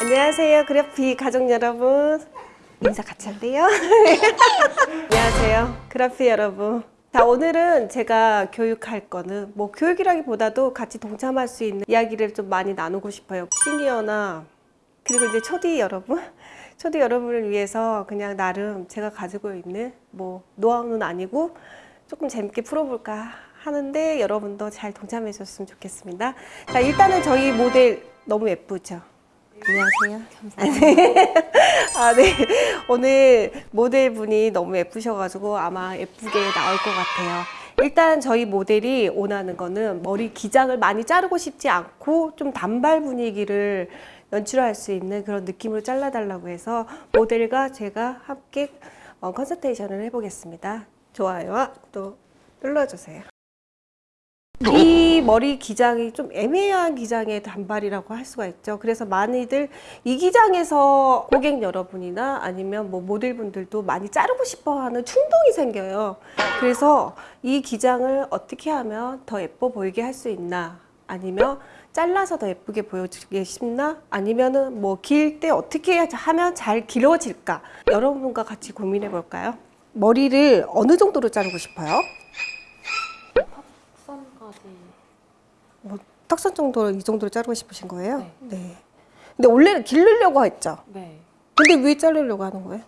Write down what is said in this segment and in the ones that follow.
안녕하세요 그래피 가족 여러분. 인사 같이 할래요? 안녕하세요 그래피 여러분. 자 오늘은 제가 교육할 거는 뭐 교육이라기보다도 같이 동참할 수 있는 이야기를 좀 많이 나누고 싶어요. 시니어나 그리고 이제 초디 여러분. 초디 여러분을 위해서 그냥 나름 제가 가지고 있는 뭐 노하우는 아니고 조금 재밌게 풀어볼까 하는데 여러분도 잘 동참해 주셨으면 좋겠습니다. 자 일단은 저희 모델 너무 예쁘죠? 안녕하세요. 아, 네. 오늘 모델분이 너무 예쁘셔가지고 아마 예쁘게 나올 것 같아요. 일단 저희 모델이 원하는 거는 머리 기장을 많이 자르고 싶지 않고 좀 단발 분위기를 연출할 수 있는 그런 느낌으로 잘라달라고 해서 모델과 제가 함께 어, 컨설테이션을 해보겠습니다. 좋아요와 구독 눌러주세요. 이 머리 기장이 좀 애매한 기장의 단발이라고 할 수가 있죠. 그래서 많이들 이 기장에서 고객 여러분이나 아니면 뭐 모델분들도 많이 자르고 싶어 하는 충동이 생겨요. 그래서 이 기장을 어떻게 하면 더 예뻐 보이게 할 수 있나 아니면 잘라서 더 예쁘게 보여주기 싶나 아니면은 뭐 길 때 어떻게 하면 잘 길어질까 여러분과 같이 고민해 볼까요? 머리를 어느 정도로 자르고 싶어요? 선까지 뭐 턱선 정도 이 정도로 자르고 싶으신 거예요? 네. 근데 원래는 기르려고 했죠. 네 근데 왜 자르려고 하는 거예요?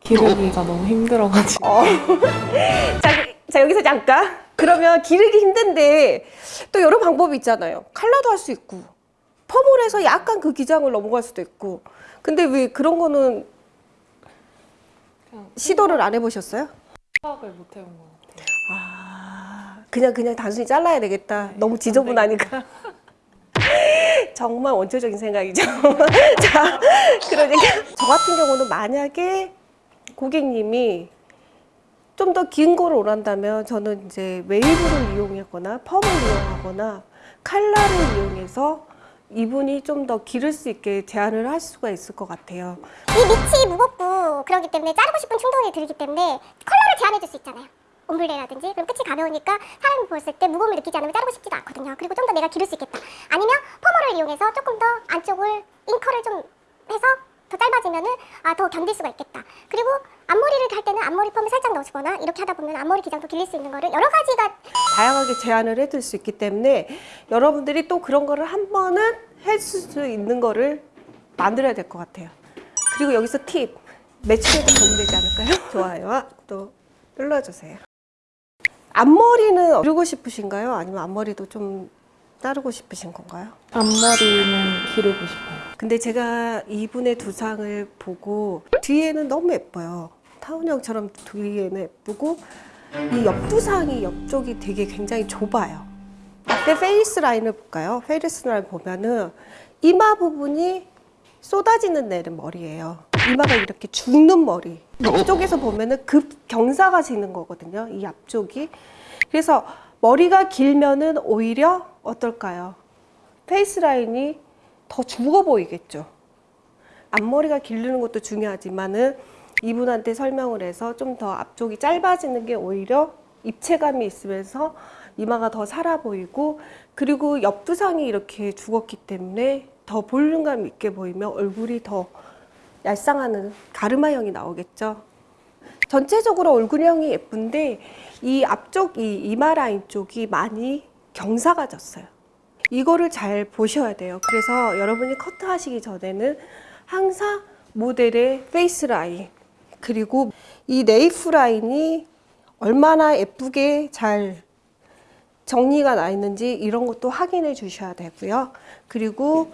기르기가 너무 힘들어가지고 어. 자, 자 여기서 잠깐. 그러면 기르기 힘든데 또 여러 방법이 있잖아요. 칼라도 할 수 있고 펌을 해서 약간 그 기장을 넘어갈 수도 있고. 근데 왜 그런 거는 시도를 안 해보셨어요? 생각을 못 해본. 아 그냥 그냥 단순히 잘라야 되겠다. 네, 너무 안 지저분하니까. 정말 원초적인 생각이죠. 자, 그러니까 저 같은 경우는 만약에 고객님이 좀 더 긴 거를 원한다면 저는 이제 웨이브를 이용하거나 펌을 이용하거나 칼라를 이용해서 이분이 좀 더 기를 수 있게 제한을 할 수가 있을 것 같아요. 이 밑이 무겁고 그러기 때문에 자르고 싶은 충동이 들기 때문에 컬러를 제한해 줄 수 있잖아요. 옴블레라든지 그럼 끝이 가벼우니까 사람이 보았을 때 무거움을 느끼지 않으면 자르고 싶지도 않거든요. 그리고 좀 더 내가 기를 수 있겠다. 아니면 펌머를 이용해서 조금 더 안쪽을 잉커를 좀 해서 더 짧아지면은 아, 더 견딜 수가 있겠다. 그리고 앞머리를 할 때는 앞머리 펌을 살짝 넣어주거나 이렇게 하다 보면 앞머리 기장도 길릴 수 있는 거를 여러 가지가 다양하게 제한을 해둘 수 있기 때문에 여러분들이 또 그런 거를 한 번은 할수 있는 거를 만들어야 될 것 같아요. 그리고 여기서 팁! 매출에도 도움되지 않을까요? 좋아요와 또 눌러주세요. 앞머리는 기르고 싶으신가요? 아니면 앞머리도 좀 자르고 싶으신 건가요? 앞머리는 기르고 싶어요. 근데 제가 이분의 두상을 보고 뒤에는 너무 예뻐요. 타원형처럼 뒤에는 예쁘고 이 옆두상이 옆쪽이 되게 굉장히 좁아요. 앞에 face line을 볼까요? face line 보면은 이마 부분이 쏟아지는 내는 머리예요. 이마가 이렇게 죽는 머리. 앞쪽에서 보면은 급 경사가 지는 거거든요. 이 앞쪽이. 그래서 머리가 길면은 오히려 어떨까요? face line이 더 죽어 보이겠죠. 앞머리가 기르는 것도 중요하지만은 이분한테 설명을 해서 좀 더 앞쪽이 짧아지는 게 오히려 입체감이 있으면서 이마가 더 살아 보이고 그리고 옆두상이 이렇게 죽었기 때문에 더 볼륨감 있게 보이면 얼굴이 더 얄쌍하는 가르마형이 나오겠죠. 전체적으로 얼굴형이 예쁜데 이 앞쪽 이 이마 라인 쪽이 많이 경사가 졌어요. 이거를 잘 보셔야 돼요. 그래서 여러분이 커트 하시기 전에는 항상 모델의 face line 그리고 이 nape line이 얼마나 예쁘게 잘 정리가 나 있는지 이런 것도 확인해 주셔야 되고요. 그리고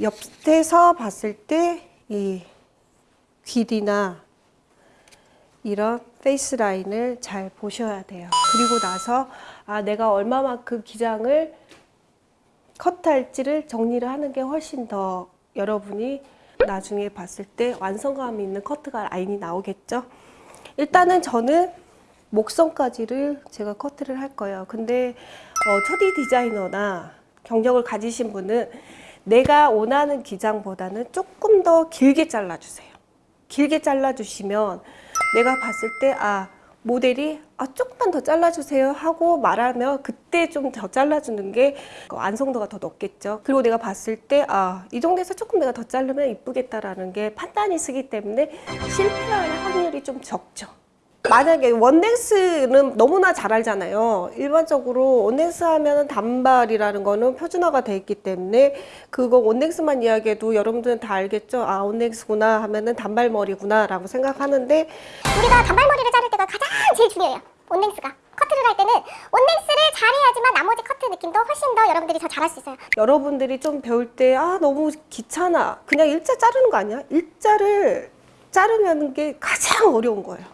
옆에서 봤을 때 이 귀리나 이런 face line을 잘 보셔야 돼요. 그리고 나서 아 내가 얼마만큼 기장을 컷할지를 정리를 하는 게 훨씬 더 여러분이 나중에 봤을 때 완성감 있는 커트가 라인이 나오겠죠. 일단은 저는 목선까지를 제가 커트를 할 거예요. 근데 어, 초디 디자이너나 경력을 가지신 분은 내가 원하는 기장보다는 조금 더 길게 잘라주세요. 길게 잘라주시면 내가 봤을 때 아 모델이 아 조금만 더 잘라주세요 하고 말하면 그때 좀 더 잘라주는 게 완성도가 더 높겠죠. 그리고 내가 봤을 때 아 이 정도에서 조금 내가 더 자르면 이쁘겠다라는 게 판단이 쓰기 때문에 실패할 확률이 좀 적죠. 만약에 원넥스는 너무나 잘 알잖아요. 일반적으로 원넥스 하면 단발이라는 거는 표준화가 돼 있기 때문에 그거 원넥스만 이야기해도 여러분들은 다 알겠죠. 아 원넥스구나 하면은 단발머리구나 라고 생각하는데 우리가 단발머리를 자를 때가 가장 제일 중요해요. 온넥스가. 커트를 할 때는 온넥스를 잘해야지만 나머지 커트 느낌도 훨씬 더 여러분들이 더 잘할 수 있어요. 여러분들이 좀 배울 때 아 너무 귀찮아 그냥 일자 자르는 거 아니야? 일자를 자르는 게 가장 어려운 거예요.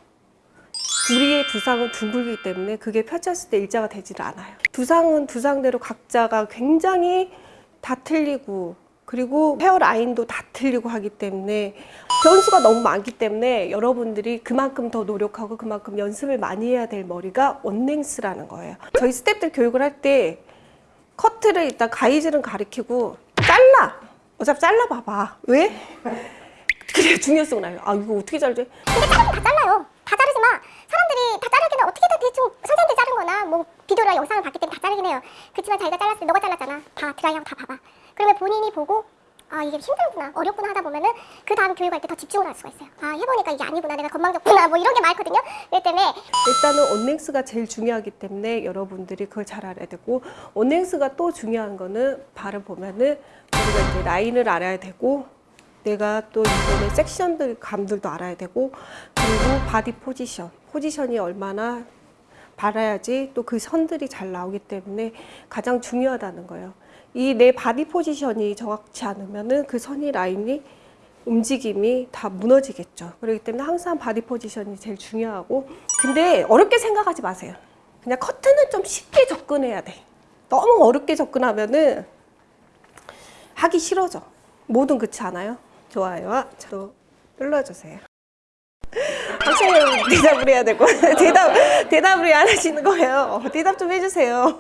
우리의 두상은 둥글기 때문에 그게 펼쳤을 때 일자가 되질 않아요. 두상은 두상대로 각자가 굉장히 다 틀리고 그리고 헤어 라인도 다 틀리고 하기 때문에 변수가 너무 많기 때문에 여러분들이 그만큼 더 노력하고 그만큼 연습을 많이 해야 될 머리가 원랭스라는 거예요. 저희 스태프들 교육을 할 때 커트를 일단 가이즈는 가리키고 잘라 어차피 잘라 봐봐 왜 그래 중요성을 알아 아 이거 어떻게 근데 자르긴 다 잘라요. 다 자르지만 사람들이 다 자르기는 어떻게든 대충 선생님들 자른 거나 뭐 비디오나 영상을 봤기 때문에 다 자르긴 해요. 그렇지만 자기가 잘랐을 때 너가 잘랐잖아. 다 드라이하고 다 봐봐. 그러면 본인이 보고 아 이게 힘들구나 어렵구나 하다 보면은 그 다음 교육할 때 더 집중을 할 수가 있어요. 아 해보니까 이게 아니구나 내가 건방졌구나 뭐 이런 게 많거든요. 그렇기 때문에 일단은 온넥스가 제일 중요하기 때문에 여러분들이 그걸 잘 알아야 되고 온넥스가 또 중요한 거는 발을 보면은 우리가 이제 라인을 알아야 되고 내가 또 이번에 section들 감들도 알아야 되고 그리고 body position position이 얼마나 발라야지 또 그 선들이 잘 나오기 때문에 가장 중요하다는 거예요. 이 내 body position이 정확치 않으면 은 그 선이 라인이 움직임이 다 무너지겠죠. 그렇기 때문에 항상 body position이 제일 중요하고 근데 어렵게 생각하지 마세요. 그냥 커트는 좀 쉽게 접근해야 돼. 너무 어렵게 접근하면 은 하기 싫어져. 뭐든 그렇지 않아요? 좋아요와 저 눌러주세요. 선생님 대답을 해야 되고 대답 대답을 안 하시는 거예요. 대답 좀 해주세요.